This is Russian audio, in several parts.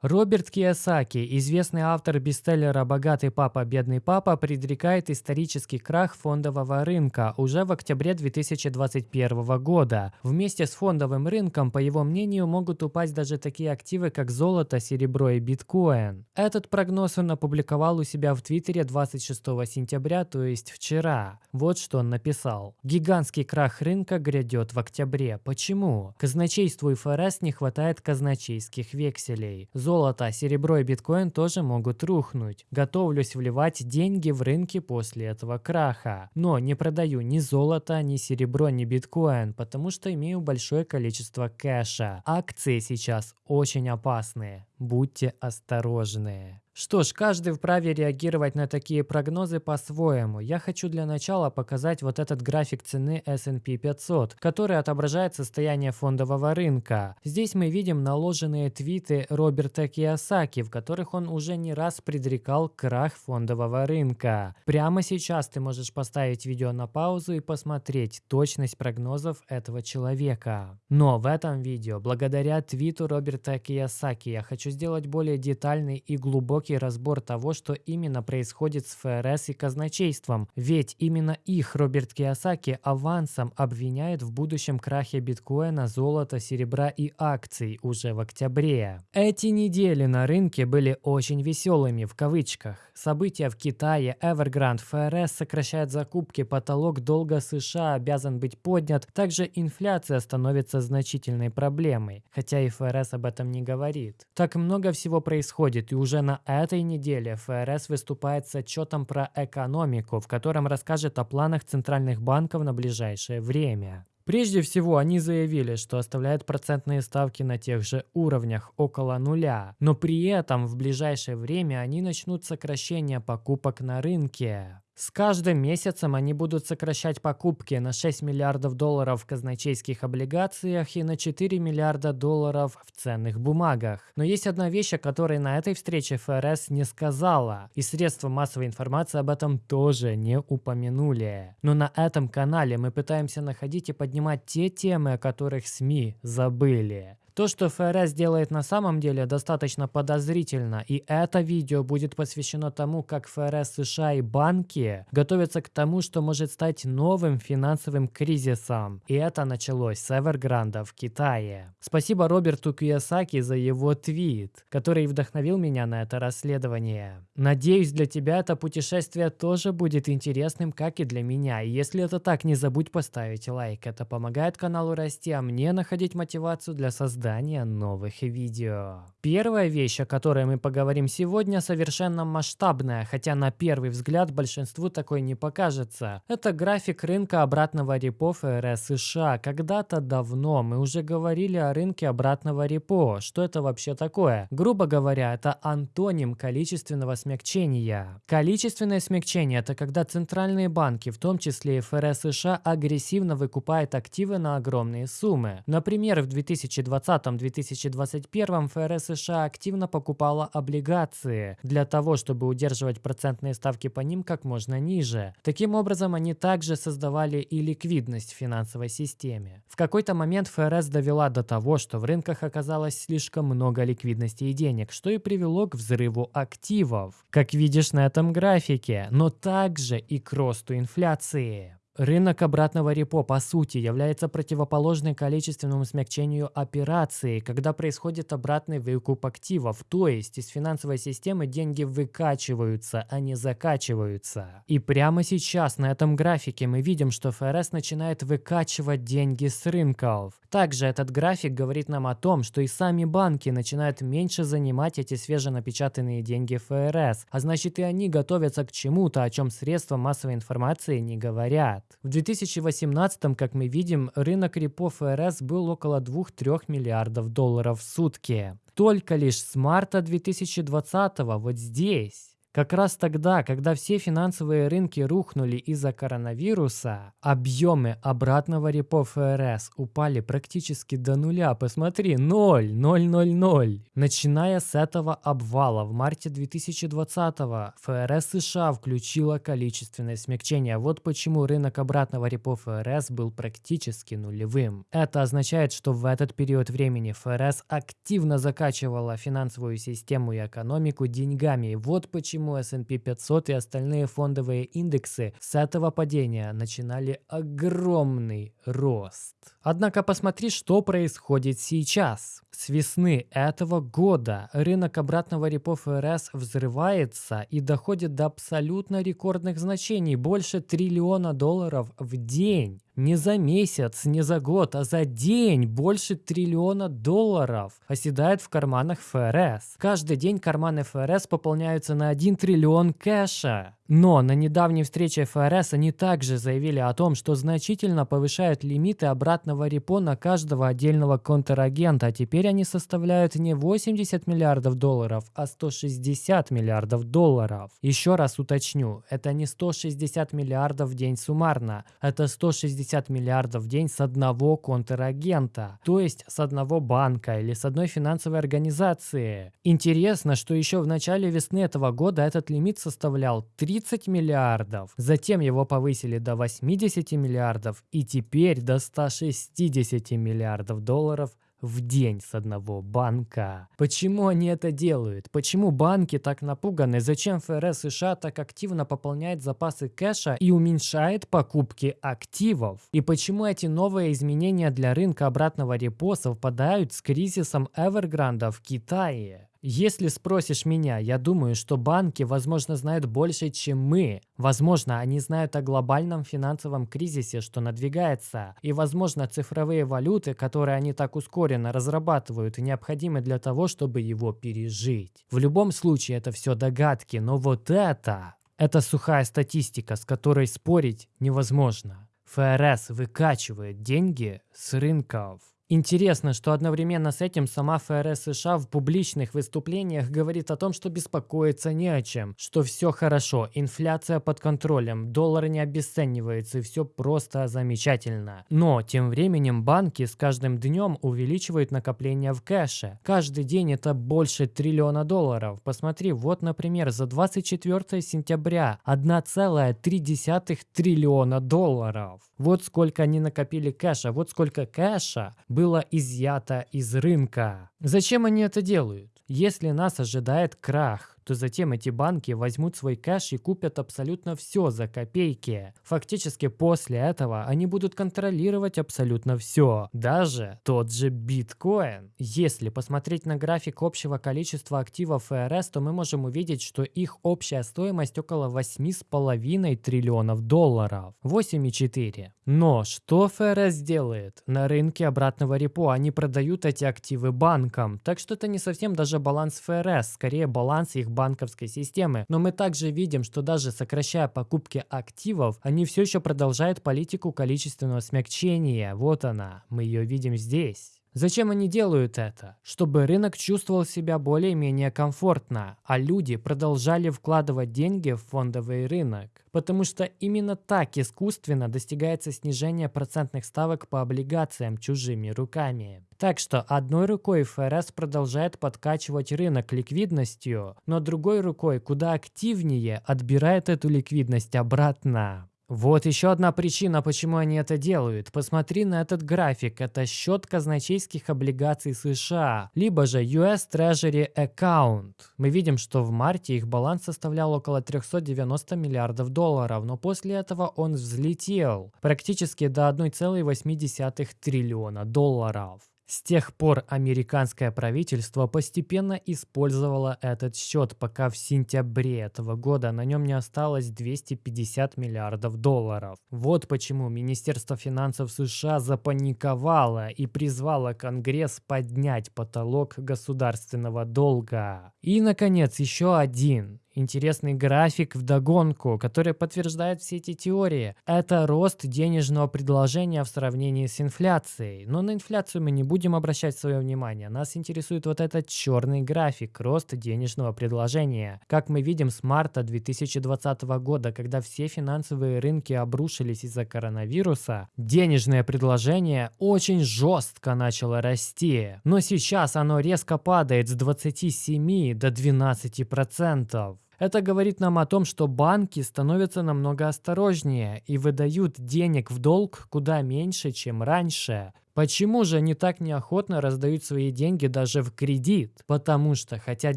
Роберт Киясаки, известный автор бестселлера «Богатый папа, бедный папа», предрекает исторический крах фондового рынка уже в октябре 2021 года. Вместе с фондовым рынком, по его мнению, могут упасть даже такие активы, как золото, серебро и биткоин. Этот прогноз он опубликовал у себя в Твиттере 26 сентября, то есть вчера. Вот что он написал. «Гигантский крах рынка грядет в октябре. Почему? Казначейству и ФРС не хватает казначейских векселей золото, серебро и биткоин тоже могут рухнуть. Готовлюсь вливать деньги в рынки после этого краха. Но не продаю ни золото, ни серебро, ни биткоин, потому что имею большое количество кэша. Акции сейчас очень опасные. Будьте осторожны. Что ж, каждый вправе реагировать на такие прогнозы по-своему. Я хочу для начала показать вот этот график цены S&P 500, который отображает состояние фондового рынка. Здесь мы видим наложенные твиты Роберта Киосаки, в которых он уже не раз предрекал крах фондового рынка. Прямо сейчас ты можешь поставить видео на паузу и посмотреть точность прогнозов этого человека. Но в этом видео, благодаря твиту Роберта Киосаки, я хочу сделать более детальный и глубокий глубокий разбор того, что именно происходит с ФРС и казначейством, ведь именно их Роберт Киосаки авансом обвиняет в будущем крахе биткоина, золота, серебра и акций уже в октябре. Эти недели на рынке были очень веселыми в кавычках. События в Китае, Evergrande, ФРС сокращает закупки, потолок долга США обязан быть поднят, также инфляция становится значительной проблемой, хотя и ФРС об этом не говорит. Так много всего происходит, и уже на этой неделе ФРС выступает с отчетом про экономику, в котором расскажет о планах центральных банков на ближайшее время. Прежде всего, они заявили, что оставляют процентные ставки на тех же уровнях, около нуля, но при этом в ближайшее время они начнут сокращение покупок на рынке. С каждым месяцем они будут сокращать покупки на 6 миллиардов долларов в казначейских облигациях и на 4 миллиарда долларов в ценных бумагах. Но есть одна вещь, о которой на этой встрече ФРС не сказала, и средства массовой информации об этом тоже не упомянули. Но на этом канале мы пытаемся находить и поднимать те темы, о которых СМИ забыли. То, что ФРС делает на самом деле, достаточно подозрительно, и это видео будет посвящено тому, как ФРС США и банки готовятся к тому, что может стать новым финансовым кризисом. И это началось с Эвергранда в Китае. Спасибо Роберту Кiyosaki за его твит, который вдохновил меня на это расследование. Надеюсь, для тебя это путешествие тоже будет интересным, как и для меня. И если это так, не забудь поставить лайк. Это помогает каналу расти, а мне находить мотивацию для создания создания новых видео. Первая вещь, о которой мы поговорим сегодня, совершенно масштабная, хотя на первый взгляд большинству такой не покажется. Это график рынка обратного репо ФРС США. Когда-то давно мы уже говорили о рынке обратного репо. Что это вообще такое? Грубо говоря, это антоним количественного смягчения. Количественное смягчение – это когда центральные банки, в том числе и ФРС США, агрессивно выкупают активы на огромные суммы. Например, в 2020 2020-2021 ФРС США активно покупала облигации для того, чтобы удерживать процентные ставки по ним как можно ниже. Таким образом, они также создавали и ликвидность в финансовой системе. В какой-то момент ФРС довела до того, что в рынках оказалось слишком много ликвидности и денег, что и привело к взрыву активов, как видишь на этом графике, но также и к росту инфляции. Рынок обратного репо, по сути, является противоположной количественному смягчению операции, когда происходит обратный выкуп активов, то есть из финансовой системы деньги выкачиваются, а не закачиваются. И прямо сейчас на этом графике мы видим, что ФРС начинает выкачивать деньги с рынков. Также этот график говорит нам о том, что и сами банки начинают меньше занимать эти свеженапечатанные деньги ФРС, а значит и они готовятся к чему-то, о чем средства массовой информации не говорят. В 2018, как мы видим, рынок репо ФРС был около 2-3 миллиардов долларов в сутки. Только лишь с марта 2020 вот здесь Как раз тогда, когда все финансовые рынки рухнули из-за коронавируса, объемы обратного репо ФРС упали практически до нуля. Посмотри, 0, 0, 0, 0. Начиная с этого обвала в марте 2020 ФРС США включила количественное смягчение. Вот почему рынок обратного репо ФРС был практически нулевым. Это означает, что в этот период времени ФРС активно закачивала финансовую систему и экономику деньгами. Вот почему почему S&P 500 и остальные фондовые индексы с этого падения начинали огромный рост. Однако посмотри, что происходит сейчас. С весны этого года рынок обратного репо ФРС взрывается и доходит до абсолютно рекордных значений – больше триллиона долларов в день. Не за месяц, не за год, а за день больше триллиона долларов оседает в карманах ФРС. Каждый день карманы ФРС пополняются на 1 триллион кэша. Но на недавней встрече ФРС они также заявили о том, что значительно повышают лимиты обратного репо на каждого отдельного контрагента. Теперь они составляют не 80 миллиардов долларов, а 160 миллиардов долларов. Еще раз уточню, это не 160 миллиардов в день суммарно, это 160 миллиардов в день с одного контрагента, то есть с одного банка или с одной финансовой организации. Интересно, что еще в начале весны этого года этот лимит составлял 3 30 миллиардов. Затем его повысили до 80 миллиардов и теперь до 160 миллиардов долларов в день с одного банка. Почему они это делают? Почему банки так напуганы? Зачем ФРС США так активно пополняет запасы кэша и уменьшает покупки активов? И почему эти новые изменения для рынка обратного репо совпадают с кризисом Evergrande в Китае? Если спросишь меня, я думаю, что банки, возможно, знают больше, чем мы. Возможно, они знают о глобальном финансовом кризисе, что надвигается. И, возможно, цифровые валюты, которые они так ускоренно разрабатывают, необходимы для того, чтобы его пережить. В любом случае, это все догадки, но вот это... Это сухая статистика, с которой спорить невозможно. ФРС выкачивает деньги с рынков. Интересно, что одновременно с этим сама ФРС США в публичных выступлениях говорит о том, что беспокоиться не о чем, что все хорошо, инфляция под контролем, доллар не обесценивается и все просто замечательно. Но тем временем банки с каждым днем увеличивают накопления в кэше. Каждый день это больше триллиона долларов. Посмотри, вот, например, за 24 сентября 1,3 триллиона долларов. Вот сколько они накопили кэша, вот сколько кэша было изъято из рынка. Зачем они это делают? Если нас ожидает крах, то затем эти банки возьмут свой кэш и купят абсолютно все за копейки. Фактически после этого они будут контролировать абсолютно все, даже тот же биткоин. Если посмотреть на график общего количества активов ФРС, то мы можем увидеть, что их общая стоимость около 8,5 триллионов долларов. 8,4. Но что ФРС делает? На рынке обратного репо они продают эти активы банкам, так что это не совсем даже баланс ФРС, скорее баланс их банковской системы. Но мы также видим, что даже сокращая покупки активов, они все еще продолжают политику количественного смягчения. Вот она, мы ее видим здесь. Зачем они делают это? Чтобы рынок чувствовал себя более-менее комфортно, а люди продолжали вкладывать деньги в фондовый рынок. Потому что именно так искусственно достигается снижение процентных ставок по облигациям чужими руками. Так что одной рукой ФРС продолжает подкачивать рынок ликвидностью, но другой рукой куда активнее отбирает эту ликвидность обратно. Вот еще одна причина, почему они это делают. Посмотри на этот график. Это счет казначейских облигаций США, либо же US Treasury Account. Мы видим, что в марте их баланс составлял около 390 миллиардов долларов, но после этого он взлетел практически до 1,8 триллиона долларов. С тех пор американское правительство постепенно использовало этот счет, пока в сентябре этого года на нем не осталось 250 миллиардов долларов. Вот почему Министерство финансов США запаниковало и призвало Конгресс поднять потолок государственного долга. И, наконец, еще один интересный график в догонку, который подтверждает все эти теории. Это рост денежного предложения в сравнении с инфляцией. Но на инфляцию мы не будем обращать свое внимание. Нас интересует вот этот черный график, рост денежного предложения. Как мы видим с марта 2020 года, когда все финансовые рынки обрушились из-за коронавируса, денежное предложение очень жестко начало расти. Но сейчас оно резко падает с 27 до 12 процентов. Это говорит нам о том, что банки становятся намного осторожнее и выдают денег в долг куда меньше, чем раньше. Почему же они так неохотно раздают свои деньги даже в кредит? Потому что хотят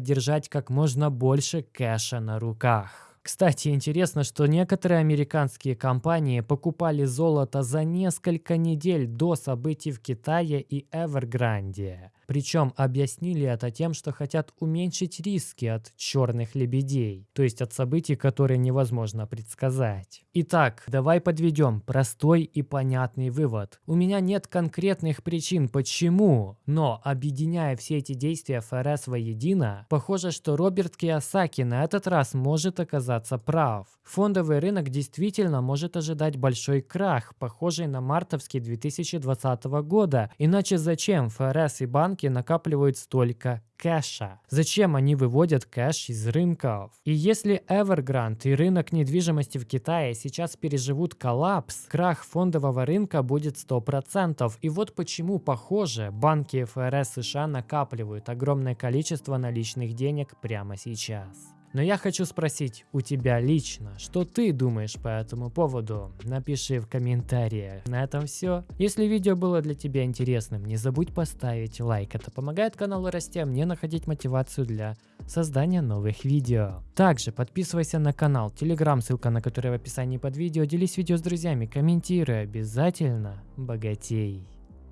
держать как можно больше кэша на руках. Кстати, интересно, что некоторые американские компании покупали золото за несколько недель до событий в Китае и Эвергранде. Причем объяснили это тем, что хотят уменьшить риски от черных лебедей, то есть от событий, которые невозможно предсказать. Итак, давай подведем простой и понятный вывод. У меня нет конкретных причин почему, но объединяя все эти действия ФРС воедино, похоже, что Роберт Киосаки на этот раз может оказаться прав. Фондовый рынок действительно может ожидать большой крах, похожий на мартовский 2020 года, иначе зачем ФРС и банки банки накапливают столько кэша? Зачем они выводят кэш из рынков? И если Evergrande и рынок недвижимости в Китае сейчас переживут коллапс, крах фондового рынка будет 100%. И вот почему, похоже, банки ФРС США накапливают огромное количество наличных денег прямо сейчас. Но я хочу спросить у тебя лично, что ты думаешь по этому поводу? Напиши в комментариях. На этом все. Если видео было для тебя интересным, не забудь поставить лайк. Это помогает каналу расти, а мне находить мотивацию для создания новых видео. Также подписывайся на канал, телеграм, ссылка на который в описании под видео. Делись видео с друзьями, комментируй обязательно. Богатей.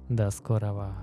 До скорого.